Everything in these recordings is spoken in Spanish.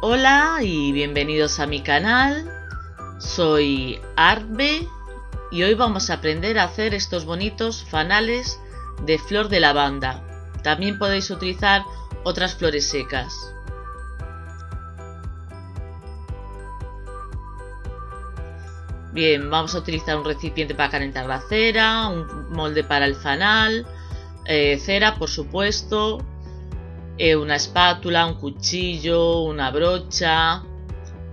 Hola y bienvenidos a mi canal, soy Arbe y hoy vamos a aprender a hacer estos bonitos fanales de flor de lavanda. También podéis utilizar otras flores secas. Bien, vamos a utilizar un recipiente para calentar la cera, un molde para el fanal, eh, cera por supuesto, eh, una espátula, un cuchillo, una brocha,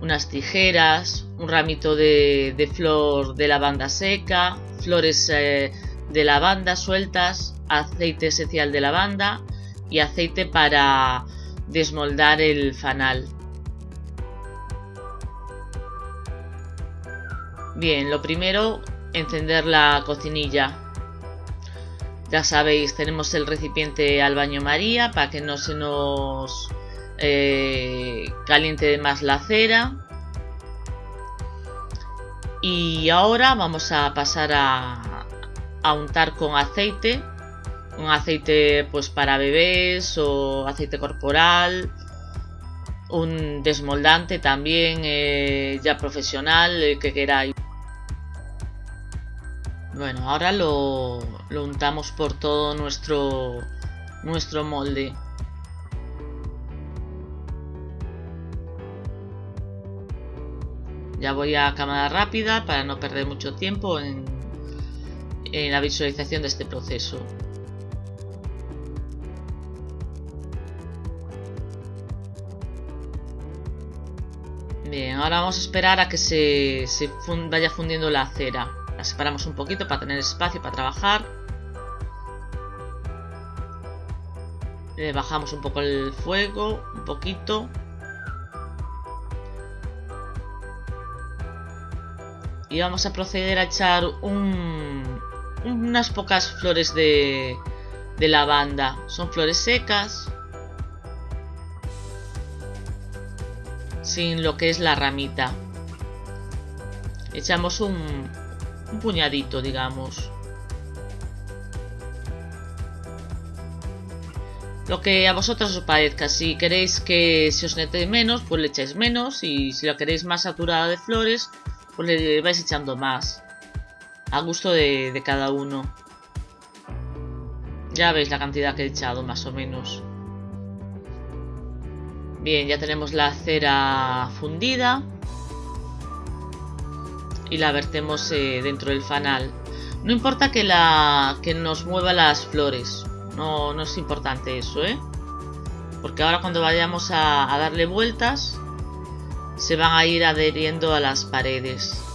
unas tijeras, un ramito de, flor de lavanda seca, flores eh, de lavanda sueltas, aceite esencial de lavanda y aceite para desmoldar el fanal. Bien, lo primero, encender la cocinilla. Ya sabéis, tenemos el recipiente al baño María para que no se nos eh, caliente más la cera. Y ahora vamos a pasar a, a untar con aceite. Un aceite pues para bebés o aceite corporal. Un desmoldante también eh, ya profesional, el que queráis. Bueno, ahora lo, lo untamos por todo nuestro, nuestro molde. Ya voy a cámara rápida para no perder mucho tiempo en, en la visualización de este proceso. Bien, ahora vamos a esperar a que se, se vaya fundiendo la cera. La separamos un poquito para tener espacio para trabajar. Le bajamos un poco el fuego, un poquito. Y vamos a proceder a echar unas pocas flores de, de lavanda. Son flores secas. Sin lo que es la ramita. Echamos un, un puñadito, digamos. Lo que a vosotros os parezca. Si queréis que se os nete menos, pues le echáis menos. Y si lo queréis más saturada de flores, pues le vais echando más. A gusto de, de cada uno. Ya veis la cantidad que he echado, más o menos. Bien, ya tenemos la cera fundida y la vertemos eh, dentro del fanal. No importa que, la, que nos mueva las flores, no, no es importante eso, ¿eh? Porque ahora cuando vayamos a darle vueltas, se van a ir adheriendo a las paredes.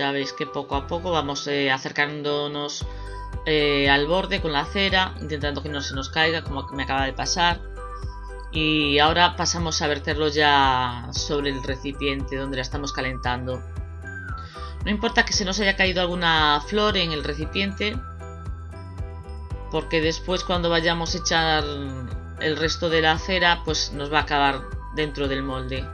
Ya veis que poco a poco vamos eh, acercándonos eh, al borde con la cera, intentando que no se nos caiga, como me acaba de pasar. Y ahora pasamos a verterlo ya sobre el recipiente donde la estamos calentando. No importa que se nos haya caído alguna flor en el recipiente, porque después cuando vayamos a echar el resto de la cera, pues nos va a acabar dentro del molde.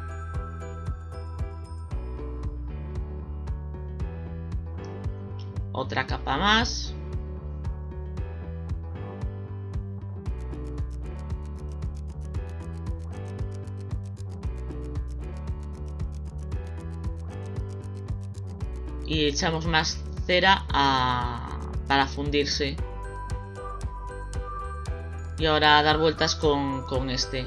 Otra capa más. Y echamos más cera para fundirse. Y ahora dar vueltas con, con este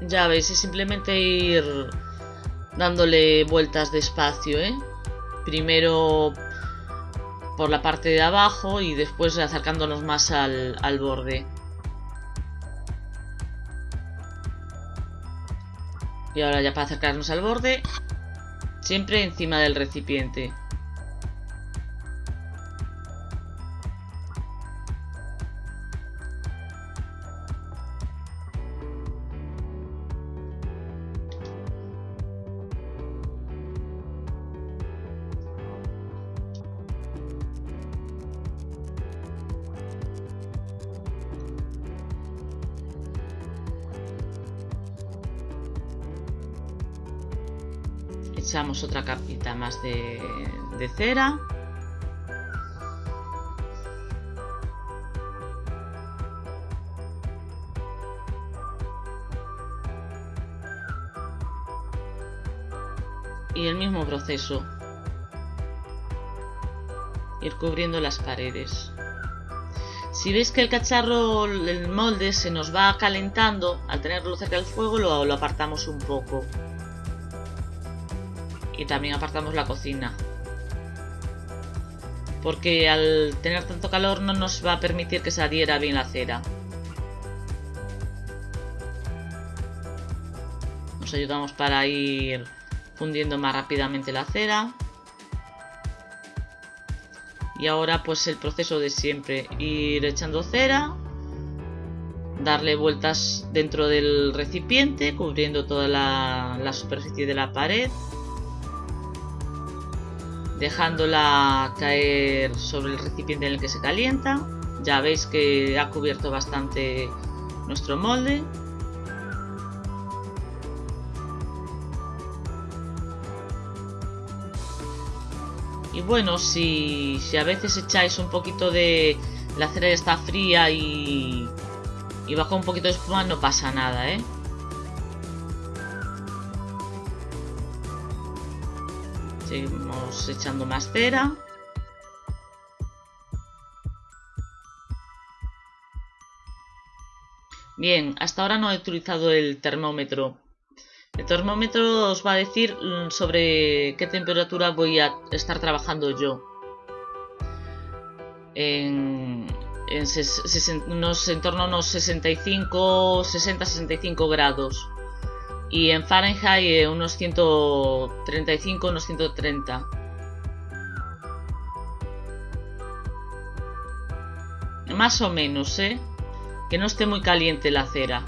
Ya veis, es simplemente ir dándole vueltas despacio, ¿eh? Primero por la parte de abajo y después acercándonos más al, al borde. Y ahora ya para acercarnos al borde, siempre encima del recipiente. Echamos otra capita más de, cera. Y el mismo proceso. Ir cubriendo las paredes. Si veis que el cacharro, el molde se nos va calentando al tenerlo cerca del fuego lo apartamos un poco y también apartamos la cocina. Porque al tener tanto calor no nos va a permitir que se adhiera bien la cera. Nos ayudamos para ir fundiendo más rápidamente la cera. Y ahora pues el proceso de siempre. Ir echando cera darle vueltas dentro del recipiente cubriendo toda la, la superficie de la pared dejándola caer sobre el recipiente en el que se calienta ya veis que ha cubierto bastante nuestro molde Y bueno, si, a veces echáis un poquito de... La cera está fría y, y baja un poquito de espuma, no pasa nada, ¿eh? Seguimos echando más cera. Bien, hasta ahora no he utilizado el termómetro el termómetro os va a decir mm, sobre qué temperatura voy a estar trabajando yo. En, en, torno a unos 65, 60-65 grados. Y en Fahrenheit eh, unos 135, unos 130. Más o menos, ¿eh? Que no esté muy caliente la cera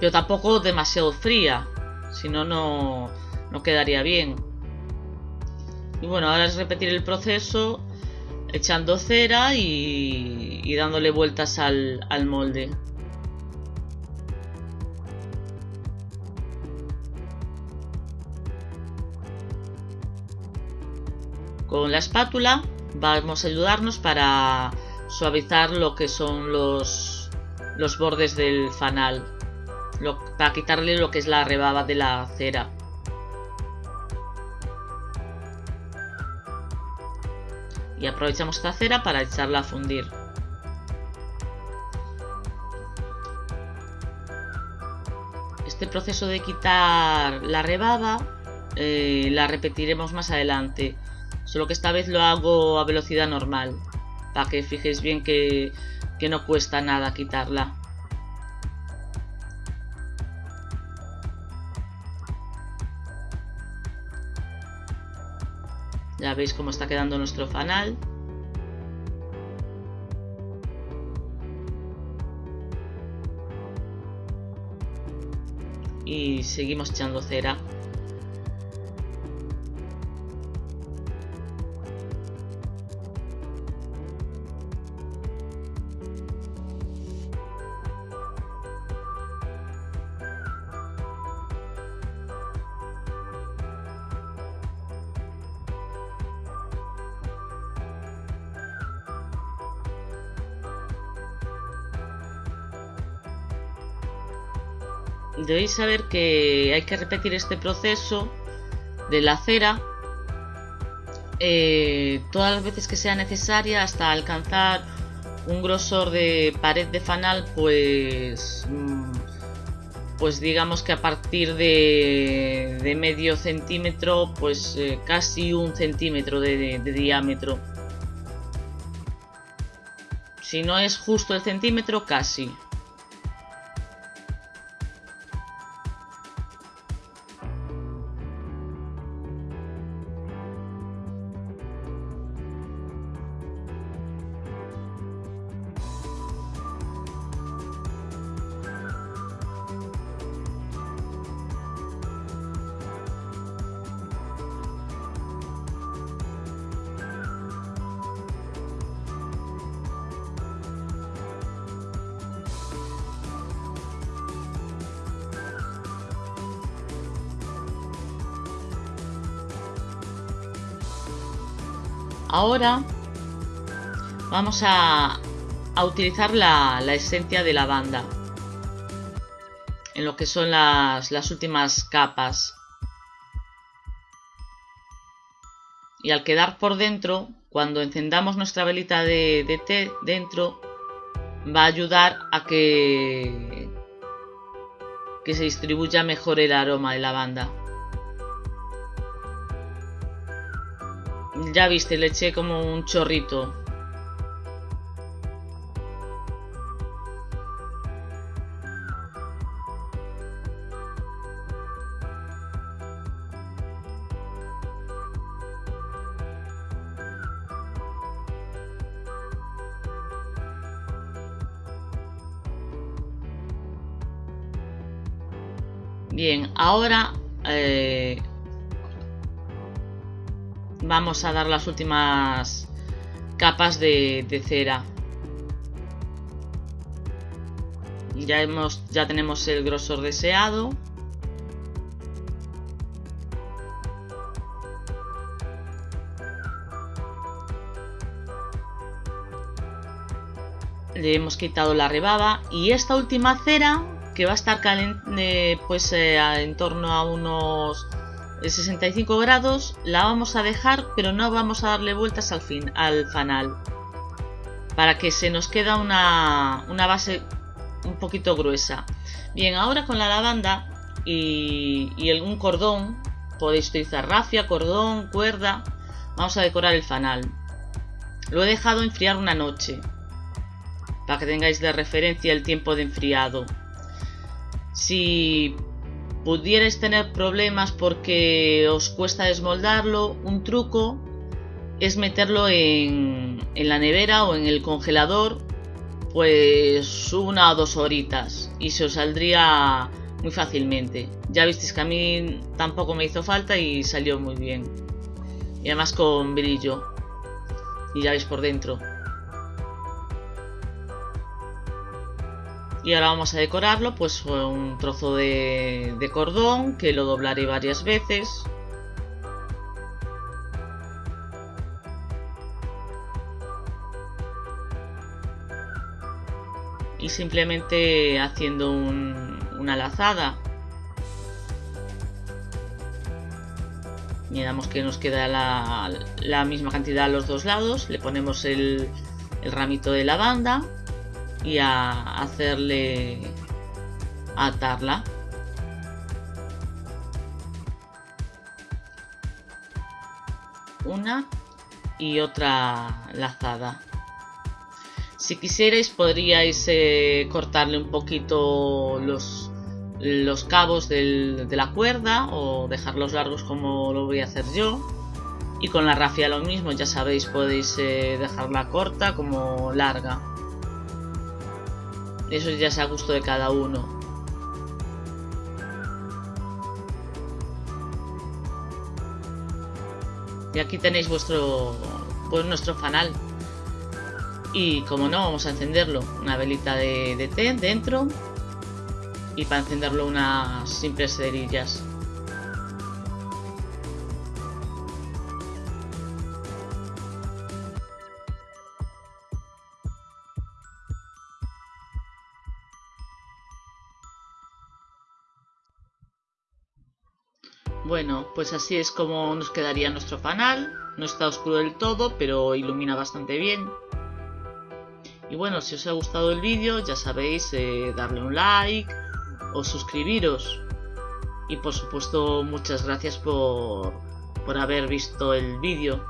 pero tampoco demasiado fría, si no, no quedaría bien. Y bueno, ahora es repetir el proceso echando cera y, dándole vueltas al, al molde. Con la espátula vamos a ayudarnos para suavizar lo que son los, los bordes del fanal para quitarle lo que es la rebaba de la cera. Y aprovechamos esta cera para echarla a fundir. Este proceso de quitar la rebaba eh, la repetiremos más adelante. Solo que esta vez lo hago a velocidad normal. Para que fijéis bien que no cuesta nada quitarla. Ya veis cómo está quedando nuestro fanal. Y seguimos echando cera. Debéis saber que hay que repetir este proceso de la cera eh, todas las veces que sea necesaria hasta alcanzar un grosor de pared de fanal pues mm, pues digamos que a partir de, medio centímetro pues eh, casi un centímetro de diámetro. Si no es justo el centímetro casi ahora vamos a, utilizar la, esencia de lavanda en lo que son las, últimas capas. Y al quedar por dentro, cuando encendamos nuestra velita de, té dentro, va a ayudar a que, que se distribuya mejor el aroma de lavanda. Ya viste, le eché como un chorrito. Bien, ahora eh, vamos a dar las últimas capas de, cera. Ya, hemos, ya tenemos el grosor deseado. Le hemos quitado la rebaba y esta última cera que va a estar caliente pues eh, en torno a unos 65 grados la vamos a dejar pero no vamos a darle vueltas al fin al fanal. Para que se nos queda una, base un poquito gruesa. Bien ahora con la lavanda y, y un cordón podéis utilizar rafia, cordón, cuerda vamos a decorar el fanal. Lo he dejado enfriar una noche para que tengáis de referencia el tiempo de enfriado. Si pudierais tener problemas porque os cuesta desmoldarlo, un truco es meterlo en, la nevera o en el congelador pues una o dos horitas y se os saldría muy fácilmente. Ya visteis que a mí tampoco me hizo falta y salió muy bien. Y además con brillo. Y ya veis por dentro. Y ahora vamos a decorarlo pues un trozo de, cordón que lo doblaré varias veces. Y simplemente haciendo una lazada. Miramos que nos queda la, misma cantidad a los dos lados. Le ponemos el ramito de lavanda y a hacerle atarla. Una y otra lazada. Si quisierais podríais eh, cortarle un poquito los, los cabos de la cuerda o dejarlos largos como lo voy a hacer yo. Y con la rafia lo mismo ya sabéis podéis eh, dejarla corta como larga eso ya es a gusto de cada uno. Y aquí tenéis vuestro pues nuestro fanal. Y como no, vamos a encenderlo. Una velita de, de té dentro. Y para encenderlo unas simples cerillas. Bueno, pues así es como nos quedaría nuestro fanal. No está oscuro del todo, pero ilumina bastante bien. Y bueno, si os ha gustado el vídeo, ya sabéis, eh, darle un like o suscribiros. Y por supuesto, muchas gracias por, por haber visto el vídeo.